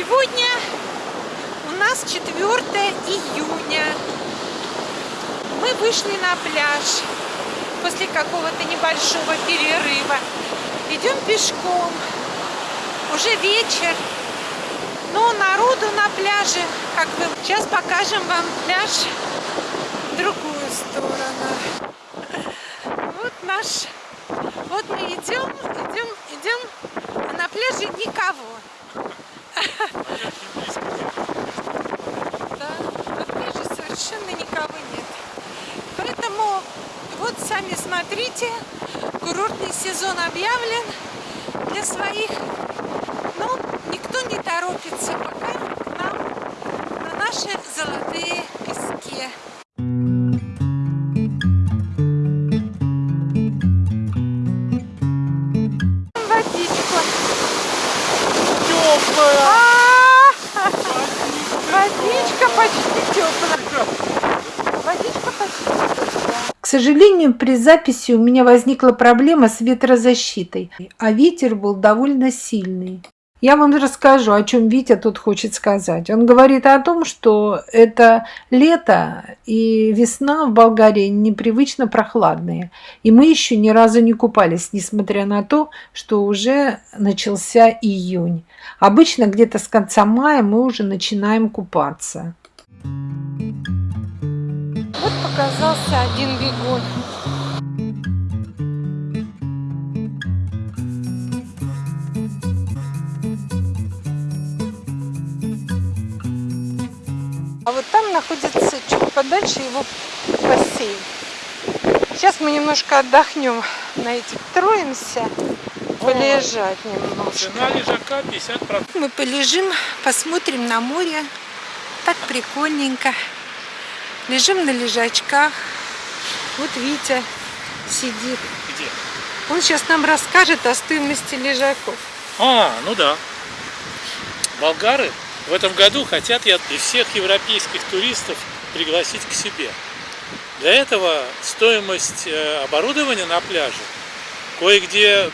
Сегодня у нас 4 июня. Мы вышли на пляж после какого-то небольшого перерыва. Идем пешком. Уже вечер. Но народу на пляже, как бы, сейчас покажем вам пляж в другую сторону. Вот наш, вот мы идем, идем, идем, а на пляже никого. Да, пляже совершенно никого нет. Поэтому вот сами смотрите, курортный сезон объявлен для своих. Но никто не торопится пока к нам на наши золотые сожалению, при записи у меня возникла проблема с ветрозащитой, а ветер был довольно сильный. Я вам расскажу, о чем Витя тут хочет сказать. Он говорит о том, что это лето и весна в Болгарии непривычно прохладные. И мы еще ни разу не купались, несмотря на то, что уже начался июнь. Обычно где-то с конца мая мы уже начинаем купаться. Вот показался один бегун. А вот там находится чуть подальше его бассейн. Сейчас мы немножко отдохнем на этих троемся, полежать немножко. Цена лежака 50%. Мы полежим, посмотрим на море. Так прикольненько. Лежим на лежачках. Вот Витя сидит. Где? Он сейчас нам расскажет о стоимости лежаков. А, ну да. Болгары в этом году хотят я и всех европейских туристов пригласить к себе. Для этого стоимость э, оборудования на пляже кое-где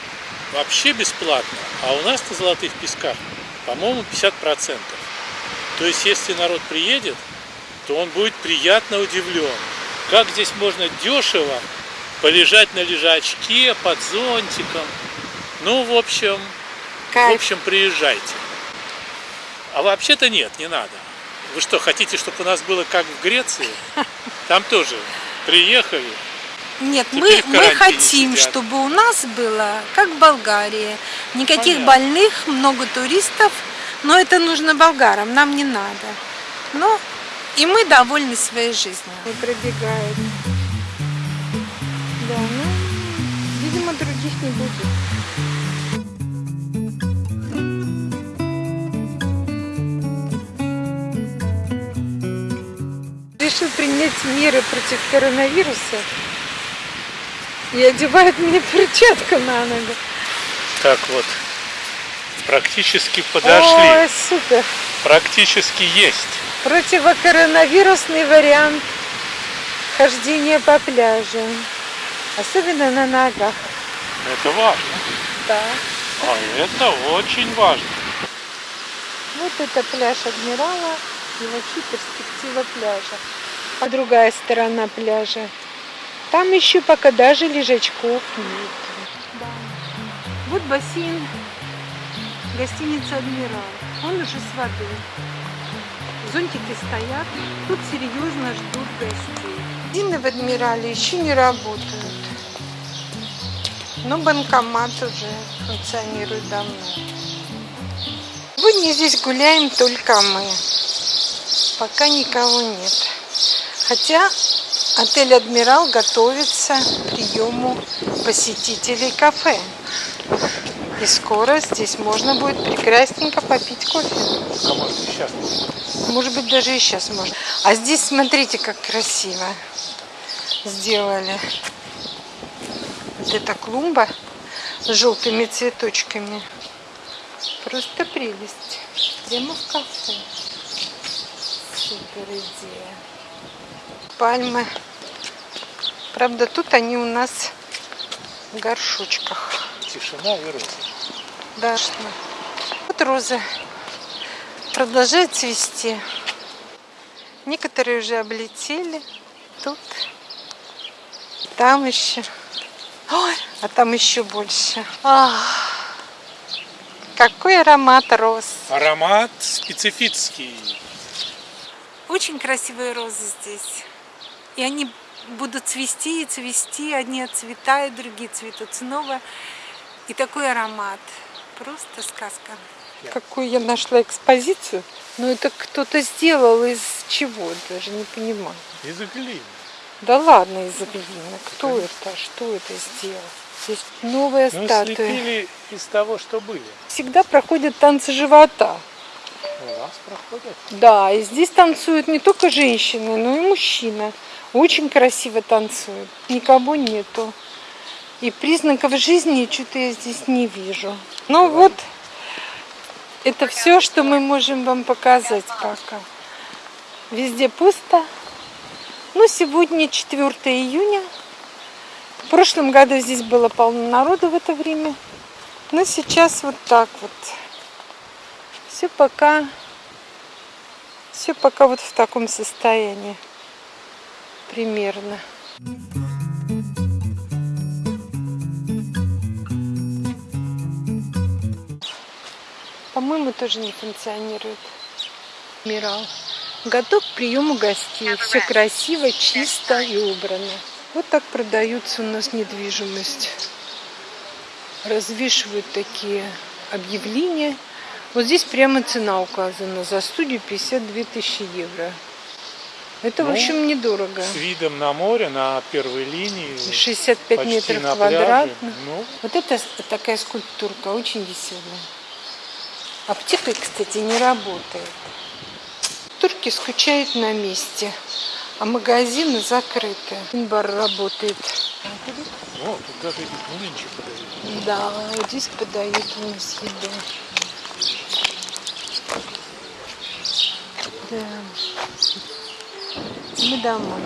вообще бесплатно, а у нас на Золотых Песках, по-моему, 50%. То есть, если народ приедет, то он будет приятно удивлен. Как здесь можно дешево полежать на лежачке под зонтиком. Ну, в общем, в Кайф. общем, приезжайте. А вообще-то нет, не надо. Вы что, хотите, чтобы у нас было как в Греции? Там тоже приехали. Нет, Теперь мы, в мы хотим, сидят. чтобы у нас было, как в Болгарии, никаких Понятно. больных, много туристов, но это нужно болгарам, нам не надо. Ну, и мы довольны своей жизнью. И пробегает. Да, ну, видимо, других не будет. Решил принять меры против коронавируса и одевает мне перчатку на ногу. Так вот, практически подошли. Ой, супер. Практически есть. Противокоронавирусный вариант хождения по пляжу. Особенно на ногах. Это важно. Да. А это очень важно. Вот это пляж Адмирала и вообще перспектива пляжа. А другая сторона пляжа. Там еще пока даже лежачков нет. Да. Вот бассейн гостиницы Адмирал. Он уже с водой. Зонтики стоят. Тут серьезно ждут гостей. Дины в Адмирале еще не работают. Но банкомат уже функционирует давно. Сегодня здесь гуляем только мы. Пока никого нет. Хотя отель «Адмирал» готовится к приему посетителей кафе. И скоро здесь можно будет прекрасненько попить кофе. А может и сейчас. Может быть, даже и сейчас можно. А здесь смотрите, как красиво сделали. Вот эта клумба с желтыми цветочками. Просто прелесть. Прямо в кафе. Супер идея. Пальмы. Правда, тут они у нас в горшочках. Тишина и розы. Да, что. Вот розы. продолжают цвести. Некоторые уже облетели. Тут. Там еще. Ой, а там еще больше. Ах, какой аромат роз. Аромат специфический. Очень красивые розы здесь. И они будут цвести и цвести. Одни отцветают, другие цветут снова. И такой аромат. Просто сказка. Какую я нашла экспозицию. Ну это кто-то сделал из чего, даже не понимаю. Из глины. Да ладно, из глины. Кто это? Что это сделал? Здесь новая Ну, статуя. слепили из того, что были. Всегда проходят танцы живота. У вас проходят. Да, и здесь танцуют не только женщины, но и мужчина. Очень красиво танцуют. Никого нету. И признаков жизни что-то я здесь не вижу. Ну вот, это все, что мы можем вам показать пока. Везде пусто. Ну, сегодня 4 июня. В прошлом году здесь было полно народу в это время. Но сейчас вот так вот. Все пока, все пока вот в таком состоянии. Примерно. По-моему, тоже не функционирует. Мирал. Готов к приему гостей. Все красиво, чисто и убрано. Вот так продаются у нас недвижимость. Развешивают такие объявления. Вот здесь прямо цена указана. За студию 52 тысячи евро. Это, в Ну, общем, недорого. С видом на море, на первой линии. 65 почти метров квадратных. Ну, Вот это такая скульптурка, очень веселая. Аптека, кстати, не работает. Турки скучают на месте, а магазины закрыты. Бар работает. о, тут даже млинчи подают. Да, вот здесь подают у нас еду. Да. Мы домой.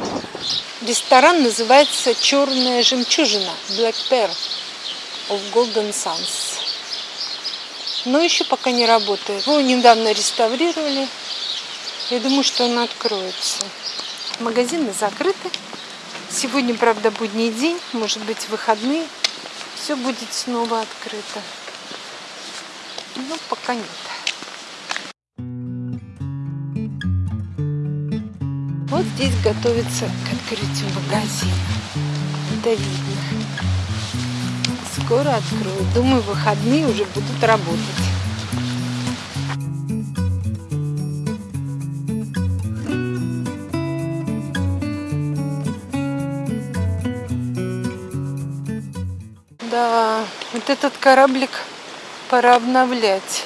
Ресторан называется Черная жемчужина Black Pearl of Golden Suns. Но еще пока не работает. Его недавно реставрировали. Я думаю, что он откроется. Магазины закрыты. Сегодня, правда, будний день, может быть, выходные. Все будет снова открыто. Но пока нет. Вот здесь готовится к открытию магазина. Это видно. Скоро откроют. Думаю, выходные уже будут работать. Да, вот этот кораблик пора обновлять.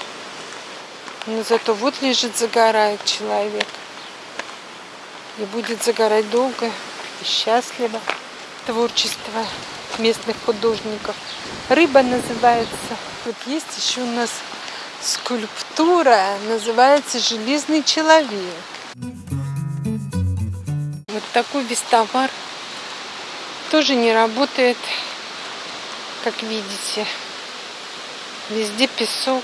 Но зато вот лежит, загорает человек. И будет загорать долго и счастливо. Творчество местных художников. Рыба называется. Вот есть еще у нас скульптура, называется «Железный человек». Вот такой вестовар тоже не работает, как видите. Везде песок.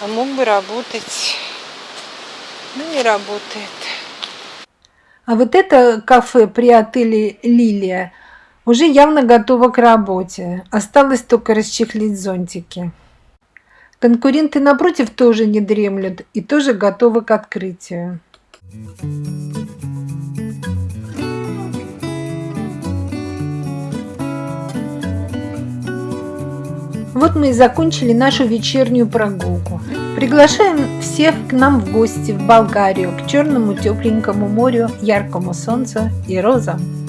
А мог бы работать, но не работает. А вот это кафе при отеле «Лилия» уже явно готово к работе. Осталось только расчехлить зонтики. Конкуренты напротив тоже не дремлют и тоже готовы к открытию. Вот мы и закончили нашу вечернюю прогулку. Приглашаем всех к нам в гости в Болгарию, к черному тепленькому морю, яркому солнцу и розам.